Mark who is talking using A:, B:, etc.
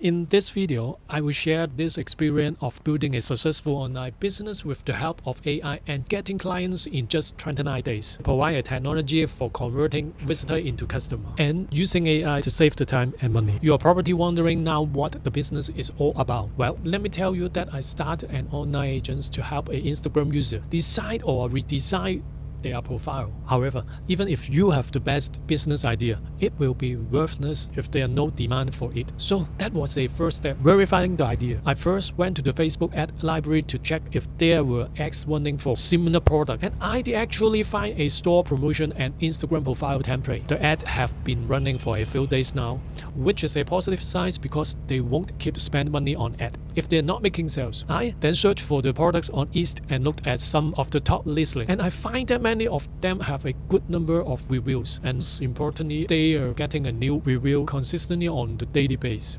A: In this video, I will share this experience of building a successful online business with the help of AI and getting clients in just 29 days. Provide a technology for converting visitor into customer and using AI to save the time and money. You are probably wondering now what the business is all about. Well, let me tell you that I started an online agent to help an Instagram user decide or redesign their profile. However, even if you have the best business idea, it will be worthless if there are no demand for it. So that was a first step, verifying the idea. I first went to the Facebook ad library to check if there were ads running for similar product and I did actually find a store promotion and Instagram profile template. The ad have been running for a few days now, which is a positive sign because they won't keep spend money on ad if they're not making sales. I then searched for the products on Etsy and looked at some of the top listings and I find that many of them have a good number of reviews and importantly they are getting a new review consistently on the daily basis.